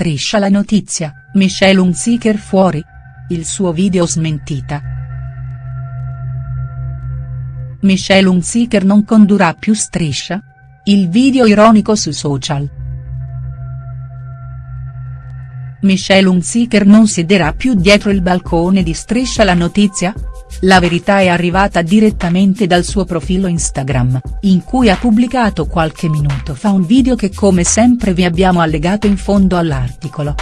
Striscia la notizia, Michelle Hunziker fuori. Il suo video smentita. Michelle Hunziker non condurrà più Striscia? Il video ironico su social. Michelle Hunziker non siederà più dietro il balcone di Striscia la notizia? La verità è arrivata direttamente dal suo profilo Instagram, in cui ha pubblicato qualche minuto fa un video che come sempre vi abbiamo allegato in fondo all'articolo.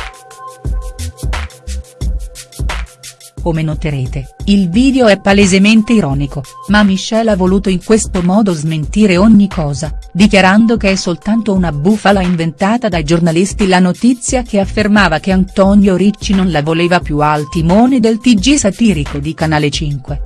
Come noterete, il video è palesemente ironico, ma Michelle ha voluto in questo modo smentire ogni cosa, dichiarando che è soltanto una bufala inventata dai giornalisti la notizia che affermava che Antonio Ricci non la voleva più al timone del TG satirico di Canale 5.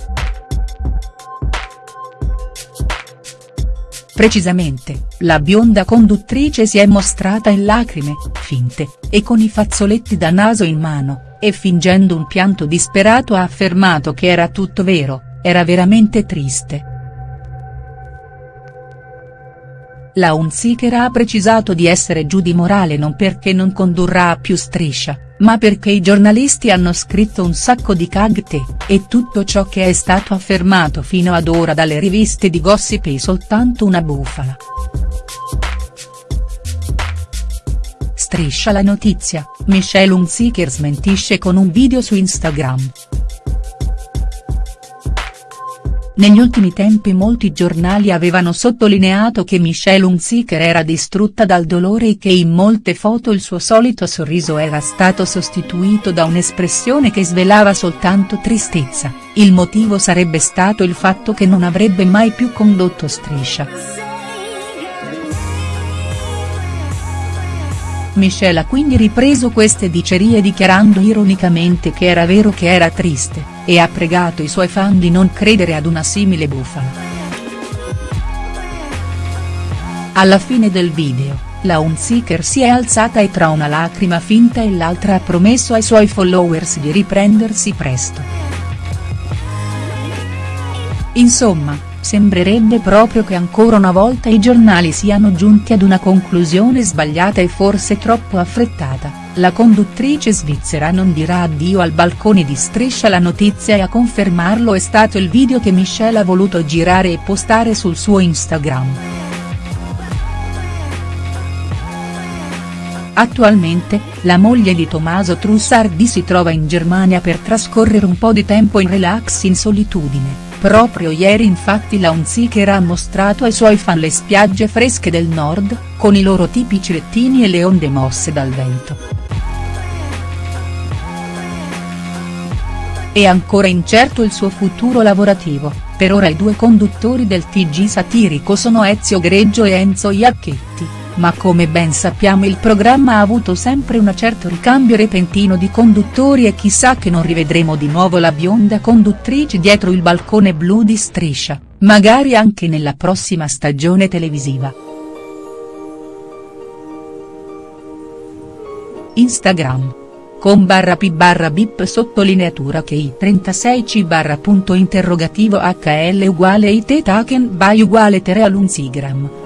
Precisamente, la bionda conduttrice si è mostrata in lacrime, finte, e con i fazzoletti da naso in mano, e fingendo un pianto disperato ha affermato che era tutto vero, era veramente triste. La Unziker ha precisato di essere giù di morale non perché non condurrà più striscia, ma perché i giornalisti hanno scritto un sacco di cagte, e tutto ciò che è stato affermato fino ad ora dalle riviste di gossip è soltanto una bufala. Striscia la notizia, Michelle Hunziker smentisce con un video su Instagram. Negli ultimi tempi molti giornali avevano sottolineato che Michelle Hunziker era distrutta dal dolore e che in molte foto il suo solito sorriso era stato sostituito da un'espressione che svelava soltanto tristezza, il motivo sarebbe stato il fatto che non avrebbe mai più condotto Striscia. Michelle ha quindi ripreso queste dicerie dichiarando ironicamente che era vero che era triste, e ha pregato i suoi fan di non credere ad una simile bufala. Alla fine del video, la Unziker si è alzata e tra una lacrima finta e l'altra ha promesso ai suoi followers di riprendersi presto. Insomma, Sembrerebbe proprio che ancora una volta i giornali siano giunti ad una conclusione sbagliata e forse troppo affrettata, la conduttrice svizzera non dirà addio al balcone di Striscia la notizia e a confermarlo è stato il video che Michelle ha voluto girare e postare sul suo Instagram. Attualmente, la moglie di Tommaso Trussardi si trova in Germania per trascorrere un po' di tempo in relax in solitudine Proprio ieri infatti la Unziker ha mostrato ai suoi fan le spiagge fresche del nord, con i loro tipici lettini e le onde mosse dal vento. È ancora incerto il suo futuro lavorativo, per ora i due conduttori del TG satirico sono Ezio Greggio e Enzo Iacchetti ma come ben sappiamo il programma ha avuto sempre un certo ricambio repentino di conduttori e chissà che non rivedremo di nuovo la bionda conduttrice dietro il balcone blu di Striscia, magari anche nella prossima stagione televisiva. Instagram con barra p barra bip sottolineatura che i 36c barra punto interrogativo hl uguale it taken by uguale tere.